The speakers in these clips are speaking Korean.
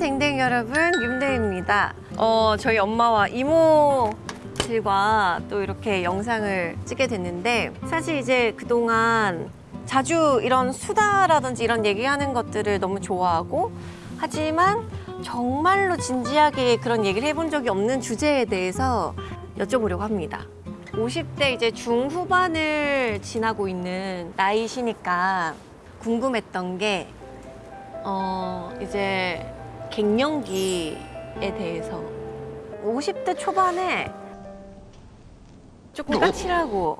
댕댕 여러분 윤대입니다. 어 저희 엄마와 이모 들과 또 이렇게 영상을 찍게 됐는데 사실 이제 그동안 자주 이런 수다라든지 이런 얘기하는 것들을 너무 좋아하고 하지만 정말로 진지하게 그런 얘기를 해본 적이 없는 주제에 대해서 여쭤보려고 합니다. 50대 이제 중후반을 지나고 있는 나이시니까 궁금했던 게 어, 이제 갱년기에 대해서 50대 초반에 조금 까칠하고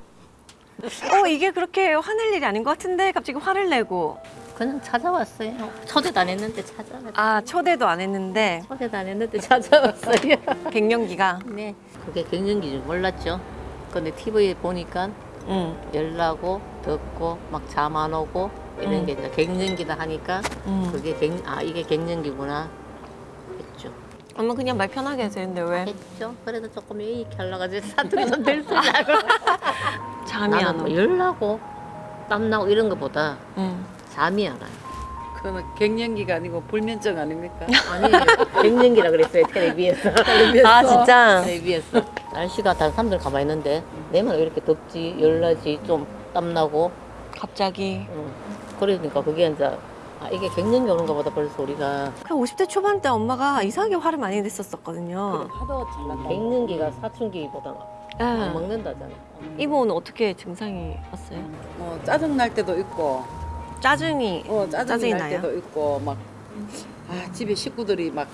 어 이게 그렇게 화낼 일이 아닌 것 같은데 갑자기 화를 내고 그냥 찾아왔어요. 초대도 안 했는데 찾아왔어요. 아 초대도 안 했는데 초대도 안 했는데 찾아왔어요. 갱년기가 네. 그게 갱년기 줄 몰랐죠. 근데 TV에 보니까 응, 열나고 덥고 막 잠 안 오고 이런 음. 게 이제 갱년기다 하니까 응. 그게 갱, 아 이게 갱년기구나. 엄마 그냥 말 편하게 하세요 근데 왜 했죠. 그래도 조금 이렇게 하려가지고 사투리 좀 들쓰려고. 잠이 안 나는 와? 뭐 열나고 땀나고 이런 것보다 응. 잠이 안 와요. 그거는 갱년기가 아니고 불면증 아닙니까? 아니 갱년기라 그랬어요 텔레비에서. 아 진짜 텔레비에서. 날씨가 다른 사람들 가만히 있는데 내만 왜 이렇게 덥지 열나지 좀 땀나고 갑자기 응. 그러니까 그게 이제 아 이게 갱년기 오는가 보다 벌써 우리가 그 50대 초반 때 엄마가 이상하게 화를 많이 냈었었거든요 하도 잘 난다. 갱년기가 사춘기보다 안 예. 먹는다잖아 이모는 어떻게 증상이 왔어요? 어, 짜증 날 때도 있고, 짜증이 어, 짜증 짜증이 날 나요? 때도 있고, 막 아, 집에 식구들이 막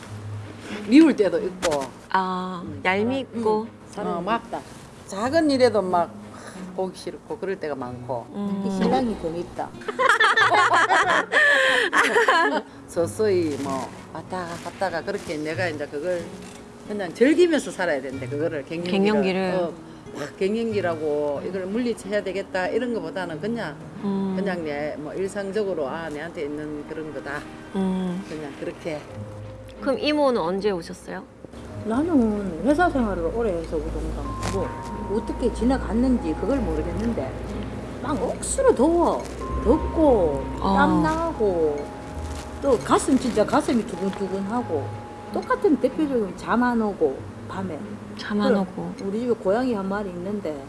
미울 때도 있고, 아 음. 얄밉고 어, 막 작은 일에도 막 보기 싫고 그럴 때가 많고. 음. 신랑이 더 밉다 서서히 뭐 왔다가 갔다가 그렇게 내가 이제 그걸 그냥 즐기면서 살아야 되는데 그거를 갱년기를, 갱년기를. 어, 막 갱년기라고 이걸 물리쳐야 되겠다 이런 것보다는 그냥 음. 그냥 내 뭐 일상적으로 아 내한테 있는 그런 거다 음. 그냥 그렇게 그럼 이모는 언제 오셨어요? 나는 회사 생활을 오래 해서 그런가 뭐 어떻게 지나갔는지 그걸 모르겠는데 막 억수로 더워 덥고 어. 땀 나고 또 가슴 진짜 가슴이 두근두근하고 똑같은 대표적인 잠안 오고 밤에 잠 안. 오고 우리 집에 고양이 한 마리 있는데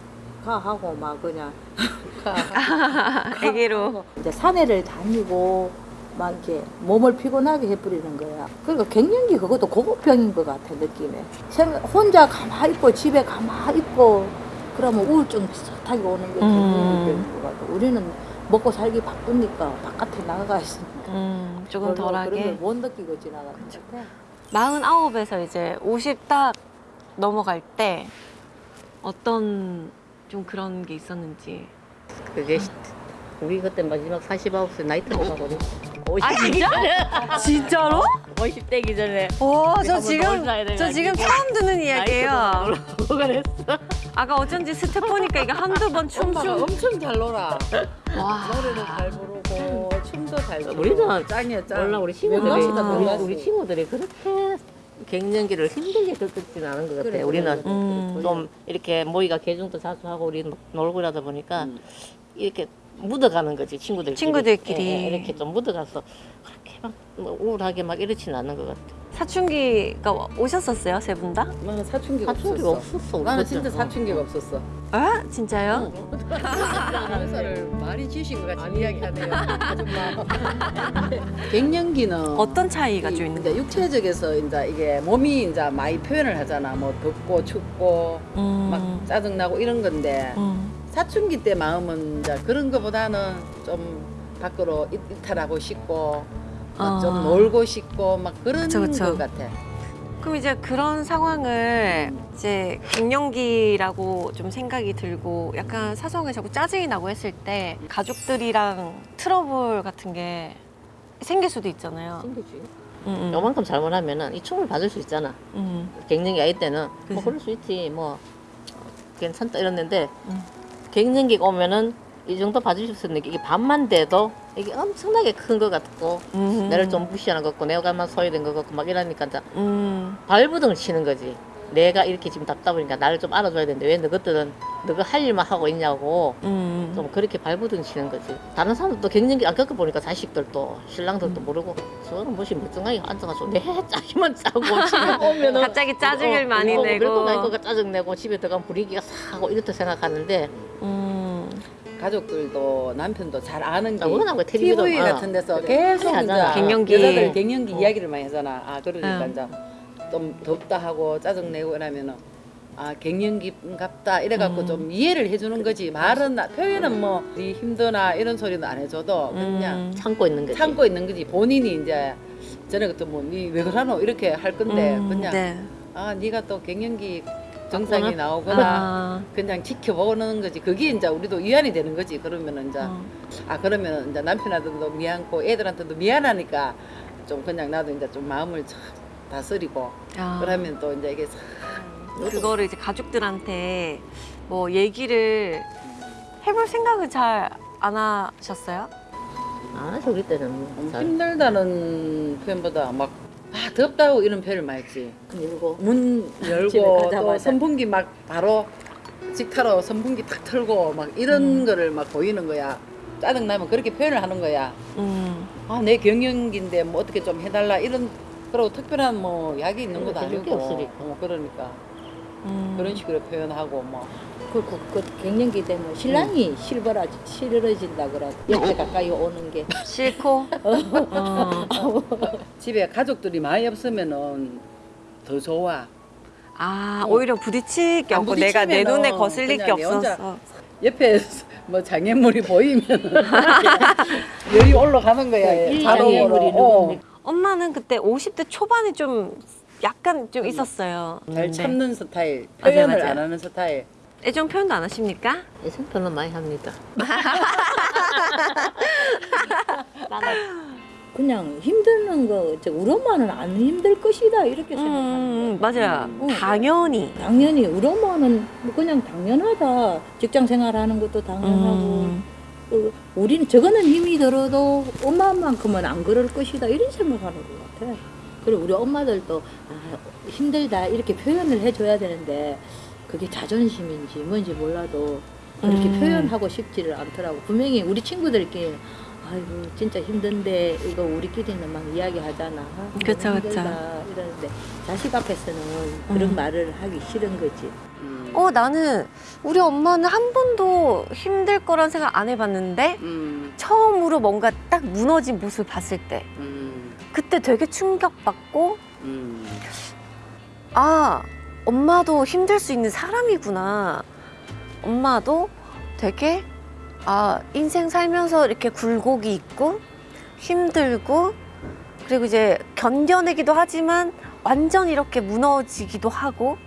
가 하고 막 그냥 가 애기로 하고 이제 산에를 다니고 막 이렇게 몸을 피곤하게 해버리는 거야. 그러니까 갱년기 그것도 고급병인 것 같아 느낌에. 생- 혼자 가만히 있고 집에 가만히 있고 그러면 우울증 비슷하게 오는 게 음. 갱년기병인 것 같아. 우리는 먹고 살기 바쁘니까 바깥에 나가 있으니까 음, 조금 덜하게 걸못 느끼고 지나가는 것 같아. 49에서 이제 50 딱 넘어갈 때 어떤 좀 그런 게 있었는지 그게 시- 우리 그때 마지막 49세 나이 들어가거든 아 진짜? 진짜로? 50대기 전에 와, 저 한번 지금. 저 지금 처음 듣는 이야기예요. 그랬어 아까 어쩐지 스텝 보니까 이게 한두 번 춤추. 엄청 잘 놀아 와. 노래도 잘 부르고 춤도 잘 추고 우리는 짱이야 짱 몰라 우리 친구들이 외국보다 우리, 놀랐어. 우리 친구들이 그렇게 갱년기를 힘들게 겪진 않은 것 같아. 그래, 우리는 그래, 음. 좀 이렇게 모이가 개중도 자주 하고 우리 놀고 이러다 보니까 음. 이렇게 묻어가는 거지 친구들끼리. 친구들끼리. 예, 예, 이렇게 좀 묻어가서 그렇게 막뭐 우울하게 막 이렇진 않는 것 같아. 사춘기가 오셨었어요, 세 분 다? 나는 사춘기가 사춘기가 없었어 없었어. 나는. 진짜 사춘기가 없었어 아, 진짜요? 아나운서를 많이 지신 것 같이 이야기하네요 아줌마 갱년기는 어떤 차이가 좀 이- 있는 이제 육체적에서 이제 이게 몸이 이제 많이 표현을 하잖아. 뭐 덥고 춥고 음. 막 짜증나고 이런 건데 음. 사춘기 때 마음은 이제 그런 거보다는 좀 밖으로 이- 이탈하고 싶고 막좀 아. 놀고 싶고 막 그런 그쵸, 그쵸. 거 같아. 그럼 이제 그런 상황을 이제 갱년기라고 좀 생각이 들고 약간 사소하게 자꾸 짜증이 나고 했을 때 가족들이랑 트러블 같은 게 생길 수도 있잖아요. 생기지. 음, 음. 요만큼 잘못하면은 이 춤을 받을 수 있잖아. 음. 갱년기 아이 때는 그치. 뭐 그럴 수 있지 뭐 어, 괜찮다 이랬는데 음. 갱년기가 오면은 이 정도 봐주실 수 있는 게 이게 밤만 돼도 이게 엄청나게 큰 것 같고 음. 나를 좀 무시하는 것 같고 내가만 소외된 것 같고 막 이러니까 이제 음. 발부등을 치는 거지 내가 이렇게 지금 답답하니까 나를 좀 알아줘야 되는데 왜 너것들은 너가 할 일만 하고 있냐고 음. 좀 그렇게 발부둥치는 거지. 다른 사람들도 갱년기 안 겪어보니까 자식들도 신랑들도 모르고 저는 뭐시 멀쩡하게 앉아가지고 내 짜기만 짜고 집에 오면은 갑자기 짜증을 어, 많이 어, 내고. 그리고 나니까 짜증 내고 집에 들어가면 분위기가 사고 이렇다 생각하는데 음. 가족들도 남편도 잘 아는 게 아, 워낙 텔레비전 TV 아, 같은 데서. 계속 많이 이제. 갱년기. 여자들 갱년기 어. 이야기를 많이 하잖아. 아 그러니까 응. 이제 좀 덥다 하고 짜증 내고 이러면은 아 갱년기갑다 이래갖고 음. 좀 이해를 해주는 거지 말은 나- 표현은 뭐 네 힘드나 이런 소리는 안 해줘도 그냥 음. 참고 있는 거지. 참고 있는 거지 본인이 이제 전에 그때 뭐니왜 그러노 이렇게 할 건데 음, 그냥 네. 아 네가 또 갱년기 증상이 왔구나. 나오거나 아. 그냥 지켜보는 거지 그게 이제 우리도 위안이 되는 거지 그러면은 이제 어. 아 그러면 이제 남편한테도 미안고 애들한테도 미안하니까 좀 그냥 나도 이제 좀 마음을 참 다스리고 아. 그러면 또 이제 이게 싹 그거를 이제 가족들한테 뭐 얘기를 해볼 생각은 잘 안 하셨어요? 안 하죠 우리 때는 뭐. 음, 잘 힘들다는 표현보다 막 아, 덥다고 이런 표현을 많이 했지 밀고 문 열고 또. 선풍기 막 바로 직타로 선풍기 탁 틀고 막 이런 음. 거를 막 보이는 거야 짜증 나면 그렇게 표현을 하는 거야 음. 아내 경영기인데 뭐 어떻게 좀 해달라 이런 그리고 특별한 뭐 약이 있는 것도 해줄 게 아니고 없으니까. 어, 그러니까 음. 그런 식으로 표현하고 뭐 그, 그, 그 갱년기 되면 신랑이 실버라 싫어진다 그래. 옆에 가까이 오는 게. 싫고. 어. 집에 가족들이 많이 없으면은 더 좋아 아 어. 오히려 부딪힐 게 안 없고 내가 내 부딪히면은 눈에 거슬릴 게 그냥 내 혼자 없었어. 옆에 뭐 장애물이 보이면 열이 올라가는 거야 이 자동으로 장애물이 어. 엄마는 그때 50대 초반에 좀 약간 좀 있었어요. 잘 네. 참는 스타일 표현을 맞아요. 안 하는 스타일 애정 표현도 안 하십니까? 예상 별로 많이 합니다. 그냥 힘드는 거, 저 우리 엄마는 안 힘들 것이다. 이렇게 음, 생각하는. 음, 맞아요. 음. 당연히. 당연히 우리 엄마는 뭐 그냥 당연하다. 직장 생활하는 것도 당연하고. 음. 그 우리는 저거는 힘이 들어도 엄마만큼은 안 그럴 것이다. 이런 생각하는 것 같아. 그리고 우리 엄마들도 아, 힘들다 이렇게 표현을 해줘야 되는데 그게 자존심인지 뭔지 몰라도 그렇게 음. 표현하고 싶지를 않더라고. 분명히 우리 친구들끼리 아이고 진짜 힘든데 이거 우리끼리는 막 이야기하잖아. 아, 그쵸, 그쵸. 이러는데 자식 앞에서는 그런 음. 말을 하기 싫은 거지. 음. 어 나는 우리 엄마는 한 번도 힘들 거란 생각 안 해봤는데 음, 처음으로 뭔가 딱 무너진 모습을 봤을 때 음, 그때 되게 충격받고 음. 아 엄마도 힘들 수 있는 사람이구나 엄마도 되게 아 인생 살면서 이렇게 굴곡이 있고 힘들고 그리고 이제 견뎌내기도 하지만 완전 이렇게 무너지기도 하고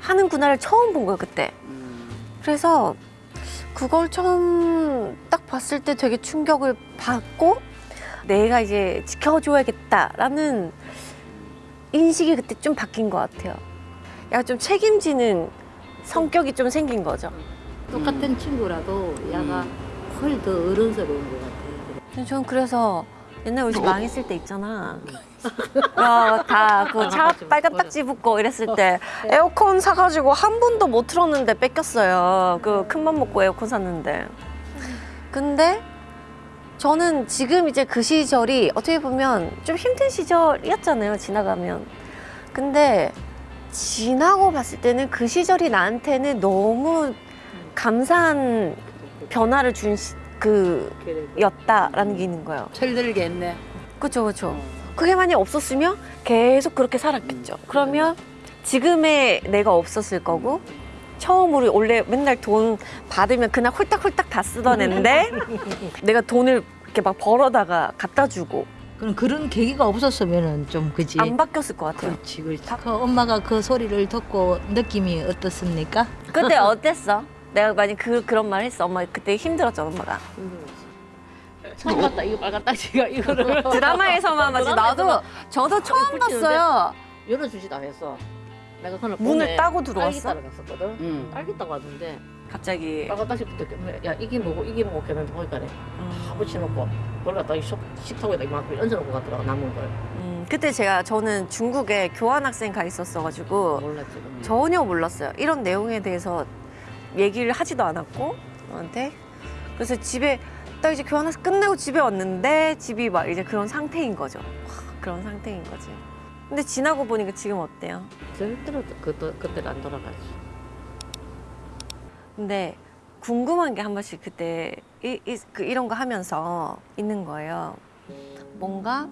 하는구나를 처음 본 거예요 그때 음. 그래서 그걸 처음 딱 봤을 때 되게 충격을 받고 내가 이제 지켜줘야겠다라는 인식이 그때 좀 바뀐 것 같아요. 약간 좀 책임지는 성격이 좀 생긴 거죠. 똑같은 친구라도 야가 음. 훨더 어른스러운 것 같아. 근데 저는 그래서 옛날 우리 집 망했을 때 있잖아. 다 그 차 빨간 딱지 붙고 이랬을 때 에어컨 사가지고 한 번도 못 틀었는데 뺏겼어요. 그 큰 맘 먹고 에어컨 샀는데. 근데 저는 지금 이제 그 시절이 어떻게 보면 좀 힘든 시절이었잖아요. 지나가면. 근데 지나고 봤을 때는 그 시절이 나한테는 너무 감사한 변화를 준그 였다라는 게 있는 거예요. 철들게 했네 그렇죠, 그렇죠. 그게 만약 없었으면 계속 그렇게 살았겠죠. 그러면 지금의 내가 없었을 거고 처음으로 원래 맨날 돈 받으면 그날 홀딱홀딱 다 쓰던 애인데 내가 돈을 이렇게 막 벌어다가 갖다 주고 그럼 그런 계기가 없었으면은 좀 그지. 안 바뀌었을 것 같아요. 그렇지, 그렇지. 그 엄마가 그 소리를 듣고 느낌이 어떻습니까? 그때 어땠어? 내가 만약 그 그런 말 했어. 엄마 그때 힘들었죠, 엄마가. 처음 봤다 이거 빨간 딱지가 이거를 드라마에서만 봤지. 나도 저도 처음 봤어요. 열어주지도 않았어. 내가 그날 문을 따고 딸기 들어왔어? 따라 갔었거든. 음. 딸기 따고 왔는데 갑자기. 빨간 딱지 붙었겠네. 야 이게 뭐고 이게 뭐고 했는데 보니까 다 음, 붙여놓고 그걸 갖다 식- 식탁에다 이만큼 얹어놓고 갔더라고 남은 걸. 음, 그때 제가 저는 중국에 교환학생 가 있었어가지고 몰랐지. 그럼. 전혀 몰랐어요. 이런 내용에 대해서 얘기를 하지도 않았고 저한테 그래서 집에 딱 이제 교환학생 끝내고 집에 왔는데 집이 막 이제 그런 상태인 거죠. 와, 그런 상태인 거지. 근데 지나고 보니까 지금 어때요? 절대로 그때 그때로 안 돌아가지. 근데 궁금한 게 한 번씩 그때 이, 이, 그 이런 거 하면서 있는 거예요. 뭔가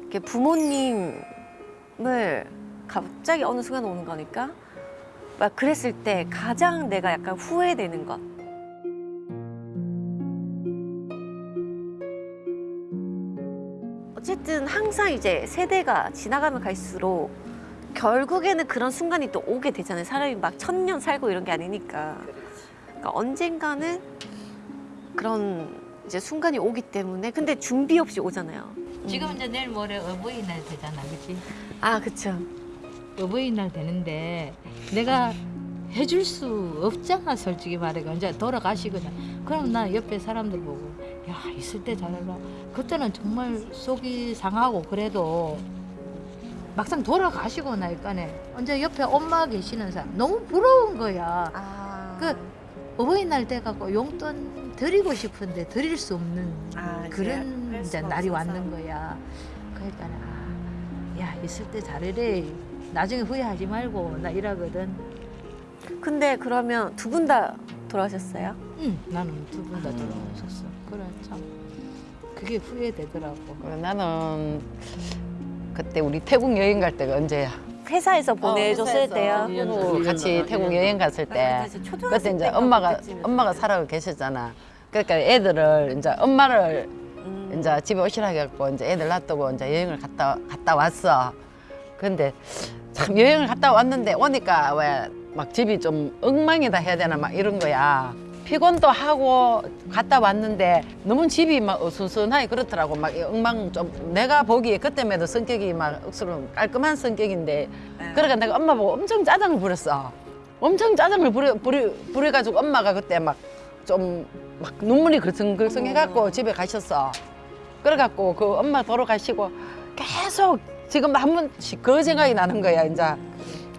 이렇게 부모님을 갑자기 어느 순간 오는 거니까 막 그랬을 때 가장 내가 약간 후회되는 것. 어쨌든 항상 이제 세대가 지나가면 갈수록 결국에는 그런 순간이 또 오게 되잖아요. 사람이 막 천년 살고 이런 게 아니니까. 그러니까 언젠가는 그런 이제 순간이 오기 때문에 근데 준비 없이 오잖아요. 지금 이제 내일 모레 어버이날 되잖아, 그렇지? 아 그쵸. 어버이날 되는데 내가 해줄 수 없잖아, 솔직히 말해가 이제 돌아가시거든. 그럼 나 옆에 사람들 보고 야 있을 때 잘해라. 그때는 정말 속이 상하고 그래도 막상 돌아가시고 나니까네 이제 옆에 엄마 계시는 사람 너무 부러운 거야. 아 그 어버이날 돼 갖고 용돈 드리고 싶은데 드릴 수 없는 아, 그런 할 이제 날이. 왔는 거야. 그러니까 아, 야 있을 때 잘해래. 나중에 후회하지 말고 나 이러거든. 근데 그러면 두 분 다 돌아가셨어요? 응, 나는 두 분다 돌아오셨어. 그래 참 그게 후회되더라고. 어, 나는 그때 우리 태국 여행 갈 때가 언제야? 회사에서 보내줬을 회사에서. 때요. 년 같이 전, 태국 여행 갔을 때 그때 이제 엄마가. 엄마가 살아가 계셨잖아. 그러니까 애들을 이제 엄마를 음. 이제 집에 오시라 해갖고 이제 애들 놔두고 이제 여행을 갔다 갔다 왔어. 근데 참 여행을 갔다 왔는데 오니까 왜 막 집이 좀 엉망이다 해야 되나 막 이런 거야. 피곤도 하고 갔다 왔는데 너무 집이 막 어수선하게 그렇더라고. 막이 엉망 좀 내가 보기에 그때만 해도 성격이 막 억수로 깔끔한 성격인데 네. 그러니까 내가 엄마 보고 엄청 짜증을 부렸어. 엄청 짜증을 부려, 부려, 부려가지고 엄마가 그때 막 좀막 눈물이 글썽글썽 해갖고 집에 가셨어. 그래갖고 그 엄마 돌아가시고 계속 지금 한 번씩 그 생각이 나는 거야, 이제.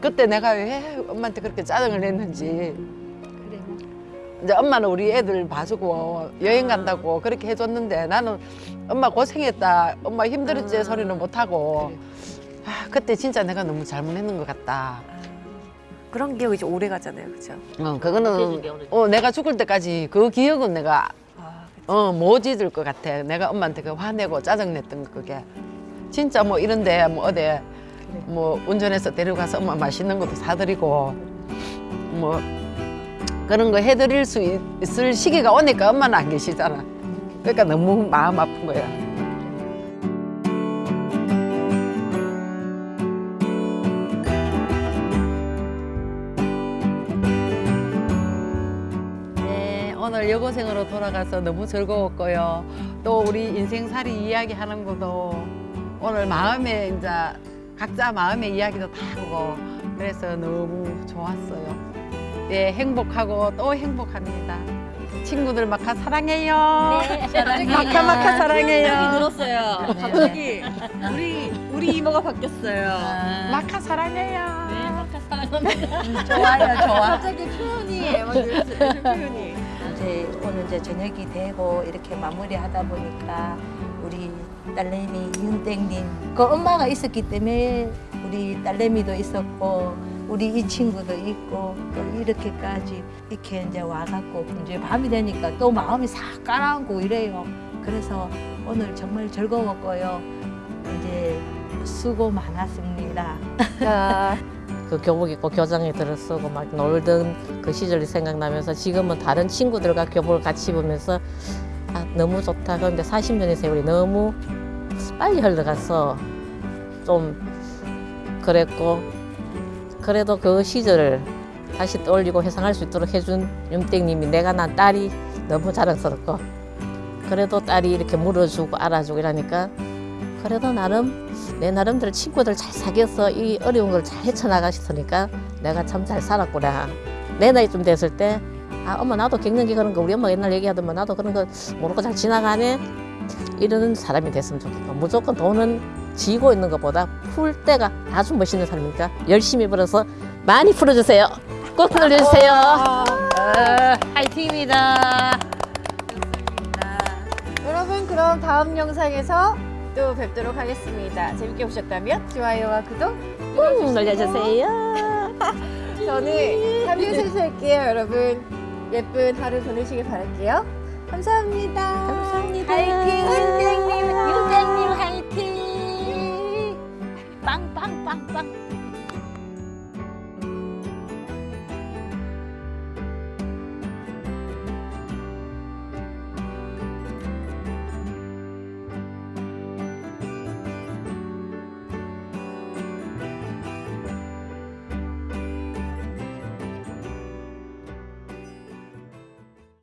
그때 내가 왜 엄마한테 그렇게 짜증을 냈는지. 그래. 이제 엄마는 우리 애들 봐주고 여행 간다고 그렇게 해줬는데 나는 엄마 고생했다, 엄마 힘들었지 음. 소리는 못하고. 아, 그때 진짜 내가 너무 잘못했는 것 같다. 그런 기억 이제 오래 가잖아요, 그렇죠? 어, 그거는. 어, 내가 죽을 때까지 그 기억은 내가 아, 어, 못 잊을 것 같아. 내가 엄마한테 그 화내고 짜증냈던 거 그게. 진짜 뭐 이런데 뭐 어디 뭐 운전해서 데려가서 엄마 맛있는 것도 사드리고 뭐 그런 거 해드릴 수 있- 있을 시기가 오니까 엄마는 안 계시잖아. 그러니까 너무 마음 아픈 거야. 네, 오늘 여고생으로 돌아가서 너무 즐거웠고요. 또 우리 인생살이 이야기하는 것도 오늘 마음에 이제 각자 마음의 이야기도 다 하고 그래서 너무 좋았어요. 예, 행복하고 또 행복합니다. 친구들 마카 사랑해요. 마카 마카 사랑해요. 들었어요. 갑자기 우리 우리 이모가 바뀌었어요. 마카 사랑해요. 좋아요, 좋아. 갑자기 표현이 표현이. 이제 오늘 이제 저녁이 되고 이렇게 마무리하다 보니까 우리 딸내미 윤땡님 그 엄마가 있었기 때문에 우리 딸내미도 있었고 우리 이 친구도 있고 또 이렇게까지 이렇게 이제 와갖고 이제 밤이 되니까 또 마음이 싹 가라앉고 이래요. 그래서 오늘 정말 즐거웠고요. 이제 수고 많았습니다. 그 교복 입고 교장에 들어서고 막 놀던 그 시절이 생각나면서 지금은 다른 친구들과 교복을 같이 입으면서 아, 너무 좋다. 그런데 40년의 세월이 너무 빨리 흘러가서 좀 그랬고 그래도 그 시절을 다시 떠올리고 회상할 수 있도록 해준 윤땡님이 내가 난 딸이 너무 자랑스럽고 그래도 딸이 이렇게 물어주고 알아주고 이러니까 그래도 나름 내 나름대로 친구들 잘 사귀어서 이 어려운 걸 잘 헤쳐나가셨으니까 내가 참 잘 살았구나. 내 나이쯤 됐을 때, 아, 엄마 나도 갱년기 그런 거 우리 엄마가 옛날 얘기하더만 뭐 나도 그런 거 모르고 잘 지나가네. 이러는 사람이 됐으면 좋겠고 무조건 돈은 지고 있는 것보다 풀 때가 아주 멋있는 사람이니까 열심히 불어서 많이 풀어주세요. 꼭 눌러주세요. 어, 화이팅입니다. 여러분 그럼 다음 영상에서 또 뵙도록 하겠습니다. 재밌게 보셨다면 좋아요와 구독 꾹 눌러주세요. 저는 3일 할게요 여러분 예쁜 하루 보내시길 바랄게요 감사합니다 감사합니다. 화이팅 윤땡님 윤땡님 棒棒